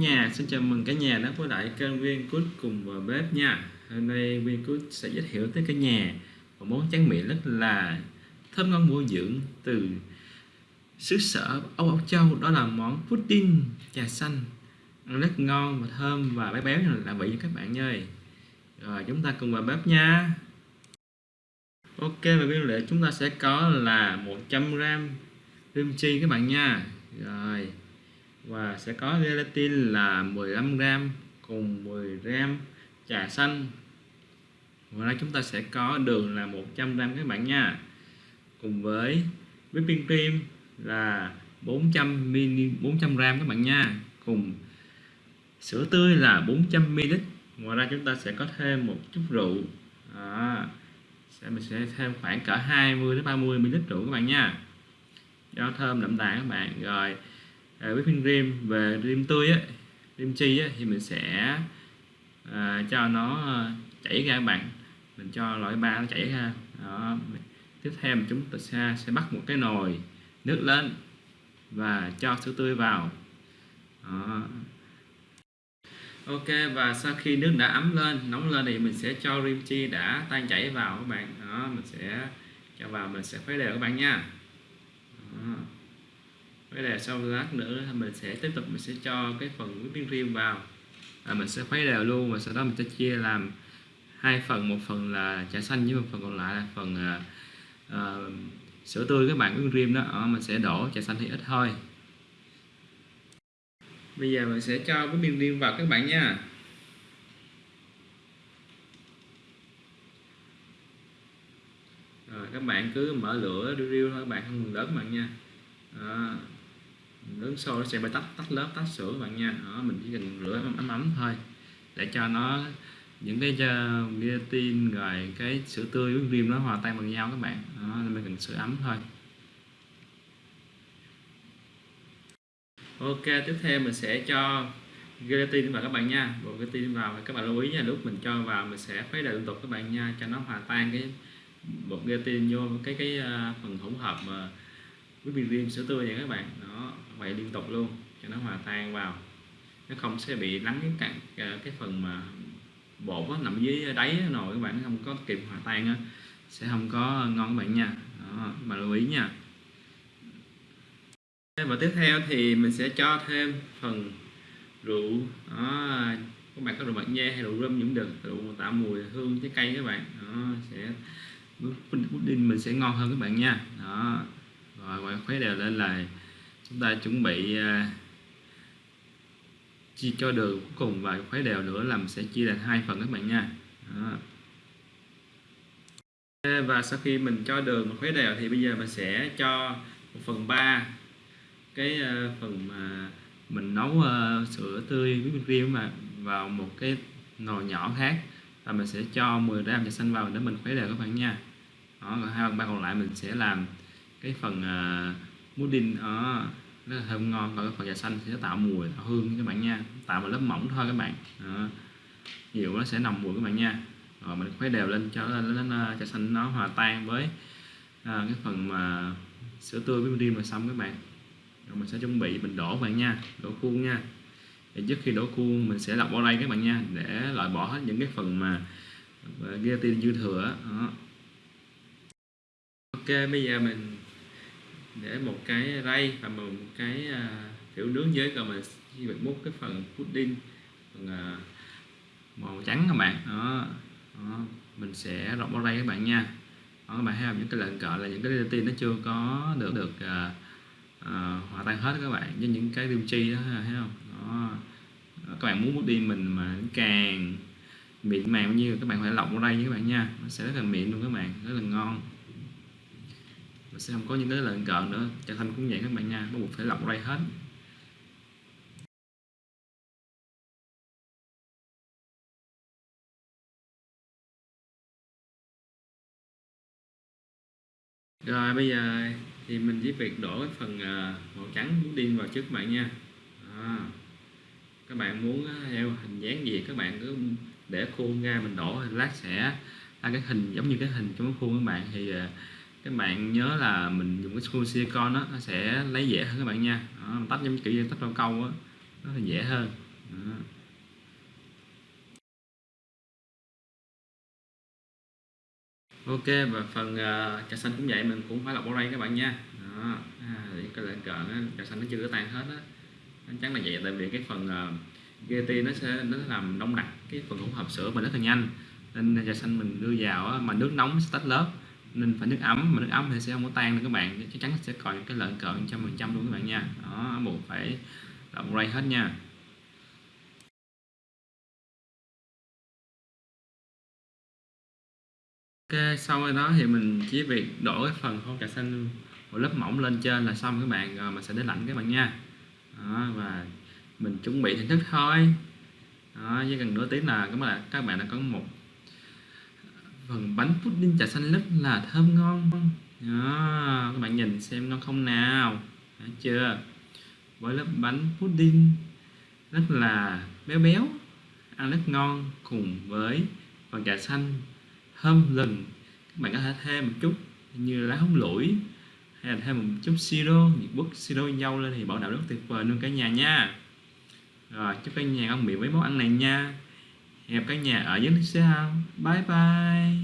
nhà, xin chào mừng cả nhà đến với lại kênh viên cút cùng vào bếp nha. Hôm nay viên cút sẽ giới thiệu tới cả nhà một món tráng miệng rất là thơm ngon bổ dưỡng từ xứ sở Âu Âu Châu. Đó là món pudding trà xanh. Ăn rất ngon và thơm và béo béo là vị các bạn ơi. Rồi, chúng ta cùng vào bếp nha. Ok, và nguyên liệu chúng ta sẽ có là 100g rim chi các bạn nha. Rồi và sẽ có gelatin là 15g cùng 10g trà xanh. Ngoài ra chúng ta sẽ có đường là 100g các bạn nha. Cùng với whipping cream là 400 ml 400g các bạn nha. Cùng sữa tươi là 400ml ngoài ra chúng ta sẽ có thêm một chút rượu. À, sẽ mình sẽ thêm khoảng cỡ 20 đến 30 ml rượu các bạn nha. Cho thơm đậm đà các bạn. Rồi à, whipping cream về rim tươi á rim chi á, thì mình sẽ à, cho nó à, chảy ra các bạn. Mình cho loại ba nó chảy ra. Đó. tiếp theo chúng ta sẽ, sẽ bắt một cái nồi nước lên và cho sữa tươi vào. Đó. Ok và sau khi nước đã ấm lên nóng lên thì mình sẽ cho rim chi đã tan chảy vào các bạn. Đó mình sẽ cho vào mình sẽ khuấy đều các bạn nha. Đó cái này sau lát nữa mình sẽ tiếp tục mình sẽ cho cái phần whipping riêng vào. À, mình sẽ khuấy đều luôn và sau đó mình sẽ chia làm hai phần một phần là trà xanh với một phần còn lại là phần uh, uh, sữa tươi. Các bạn whipping cream đó à, mình sẽ đổ trà xanh thì ít thôi. Bây giờ mình sẽ cho whipping cream vào các bạn nha. Rồi các bạn cứ mở lửa riu thôi các bạn không ngừng lớn các bạn nha nước sôi nó sẽ bị tách tách lớp tách sữa các bạn nha. Đó, mình chỉ cần rửa ấm ấm, ấm thôi. Để cho nó những cái ờ, gelatin rồi cái sữa tươi với cream nó hòa tan bằng nhau các bạn. Đó, mình cần sữa ấm thôi. Ok tiếp theo mình sẽ cho gelatin vào các bạn nha. Bộ gelatin vào các bạn lưu ý nha lúc mình cho vào mình sẽ khuấy đều liên tục các bạn nha cho nó hòa tan cái bột gelatin vô cái cái ờ, phần hỗn hợp mà whipping cream sữa tươi nha các bạn. Đó vậy liên tục luôn cho nó hòa tan vào. Nó không sẽ bị lắng cái à, cái phần mà bột nó nằm dưới đáy nồi các bạn không có kịp hòa tan á sẽ không có ngon các bạn nha. Đó, mà lưu ý nha. Và tiếp theo thì mình sẽ cho thêm phần rượu. Đó, các bạn có rượu bạc nha hay rượu rum cũng được rượu tạo mùi hương trái cây các bạn. Đó, sẽ pudding mình sẽ ngon hơn các bạn nha. Đó rồi khuấy đều lên là chúng ta chuẩn bị uh, chia cho đường cuối cùng và khuấy đều nữa làm sẽ chia thành hai phần các bạn nha. Đó. và sau khi mình cho đường và khuấy đều thì bây giờ mình sẽ cho 1 phần 3 cái uh, phần mà mình nấu uh, sữa tươi với bên riêng mà vào một cái nồi nhỏ khác. Và mình sẽ cho 10 gram trà xanh vào để mình khuấy đều các bạn nha. Đó, còn hai phần ba còn lại mình sẽ làm cái phần uh, pudding đó nó thơm ngon còn cái phần trà xanh sẽ tạo mùi tạo hương các bạn nha. Tạo một lớp mỏng thôi các bạn. Đó. nó sẽ nồng mùi các bạn nha. Rồi mình khuấy đều lên cho lên trà xanh nó hòa tan với à, cái phần mà sữa tươi với pudding mà xong các bạn. Rồi mình sẽ chuẩn bị mình đổ bạn nha đổ khuôn nha. Để trước khi đổ khuôn mình sẽ lọc vào đây các bạn nha để loại bỏ hết những cái phần mà à, gelatin dư thừa đó. ok bây giờ mình để một cái ray và một cái à, kiểu nướng dưới rồi mình chỉ việc múc cái phần pudding phần à, màu trắng các bạn. Đó, đó. mình sẽ rộng bao ray các bạn nha. Đó, các bạn thấy không? Những cái lệnh cỡ là những cái gelatin nó chưa có được được uh, uh, hòa tan hết các bạn với những cái tiêu chi đó thấy không? Đó. các bạn muốn pudding mình mà càng mịn màng bao nhiêu các bạn phải lọc vào đây với các bạn nha. Nó sẽ rất là mịn luôn các bạn rất là ngon và sẽ không có những cái lợn cợn nữa trở thanh cũng vậy các bạn nha bắt buộc phải lọc ray hết. Rồi bây giờ thì mình chỉ việc đổ cái phần à, màu trắng điên vào trước các bạn nha. À, các bạn muốn theo hình dáng gì các bạn cứ để khuôn ra mình đổ lát sẽ. Ra cái hình giống như cái hình trong cái khuôn các bạn thì à, các bạn nhớ là mình dùng cái screw silicon nó sẽ lấy dễ hơn các bạn nha. Đó, tách giống kiểu như tách rau câu đó, nó là dễ hơn. Đó. ok và phần uh, trà xanh cũng vậy mình cũng phải lọc ở đây các bạn nha. Đó à, để cái lệnh cợn trà xanh nó chưa có tan hết á. Chắc là vậy tại vì cái phần à, uh, GT nó sẽ nó sẽ làm đông đặc cái phần hỗn hợp sữa mà rất là nhanh. Nên trà xanh mình đưa vào á, mà nước nóng sẽ tách lớp nên phải nước ấm mà nước ấm thì sẽ không có tan đâu các bạn. Chắc chắn sẽ còn cái lợn cợn trăm phần trăm luôn các bạn nha. Đó buộc phải lọc ray hết nha. Ok sau đó thì mình chỉ việc đổ cái phần khô cà xanh một lớp mỏng lên trên là xong các bạn. Rồi mình sẽ để lạnh các bạn nha. Đó, và mình chuẩn bị thưởng thức thôi. Đó, chỉ cần nửa tiếng là các bạn các bạn đã có một phần bánh pudding trà xanh rất là thơm ngon. Đó, các bạn nhìn xem ngon không nào. Đã chưa? Với lớp bánh pudding rất là béo béo ăn rất ngon cùng với phần trà xanh. Thơm lừng các bạn có thể thêm một chút như lá húng lủi hay là thêm một chút siro nhiệt bút siro dâu lên thì bảo đảm rất tuyệt vời luôn cả nhà nha. Rồi chúc cả nhà ngon miệng với món ăn này nha hẹn cả nhà ở dưới sao bye bye.